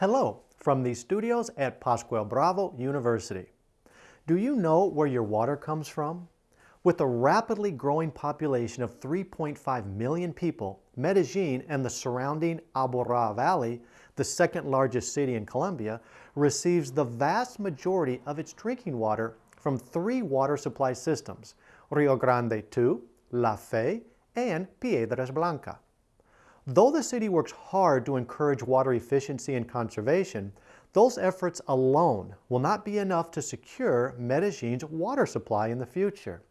Hello from the studios at Pascual Bravo University. Do you know where your water comes from? With a rapidly growing population of 3.5 million people, Medellin and the surrounding Aburrá Valley, the second largest city in Colombia, receives the vast majority of its drinking water from three water supply systems, Rio Grande II, La Fe, and Piedras Blancas. Though the city works hard to encourage water efficiency and conservation, those efforts alone will not be enough to secure Medellin's water supply in the future.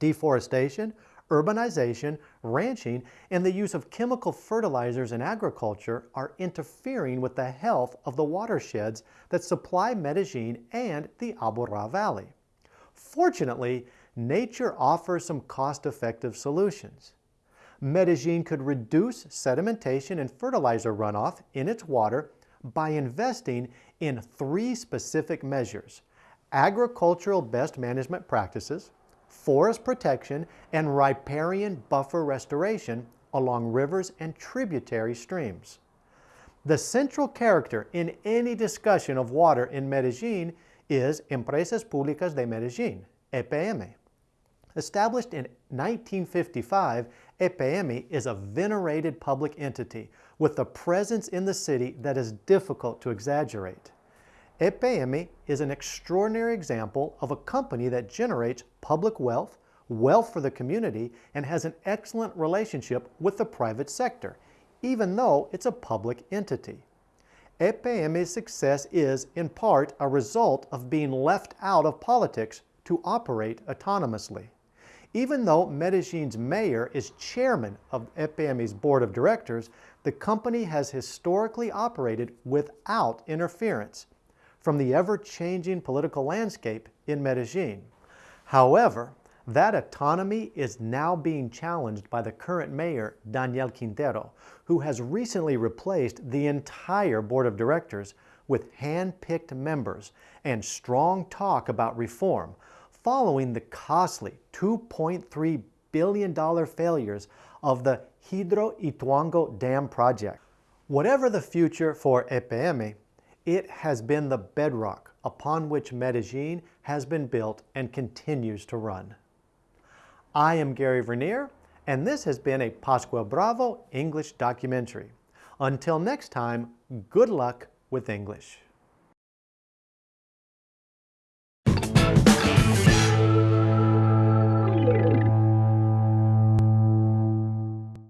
Deforestation, urbanization, ranching, and the use of chemical fertilizers in agriculture are interfering with the health of the watersheds that supply Medellin and the Aburrá Valley. Fortunately, nature offers some cost-effective solutions. Medellin could reduce sedimentation and fertilizer runoff in its water by investing in three specific measures, agricultural best management practices, forest protection, and riparian buffer restoration along rivers and tributary streams. The central character in any discussion of water in Medellin is Empresas Públicas de Medellín, EPM. Established in 1955, EPM is a venerated public entity with a presence in the city that is difficult to exaggerate. EPM is an extraordinary example of a company that generates public wealth, wealth for the community, and has an excellent relationship with the private sector, even though it's a public entity. EPM's success is, in part, a result of being left out of politics to operate autonomously. Even though Medellin's mayor is chairman of EPM's board of directors, the company has historically operated without interference from the ever-changing political landscape in Medellin. However, that autonomy is now being challenged by the current mayor, Daniel Quintero, who has recently replaced the entire board of directors with hand-picked members and strong talk about reform, following the costly $2.3 billion failures of the Hidro Ituango Dam project. Whatever the future for EPM, it has been the bedrock upon which Medellin has been built and continues to run. I am Gary Vernier, and this has been a Pascual Bravo English documentary. Until next time, good luck with English.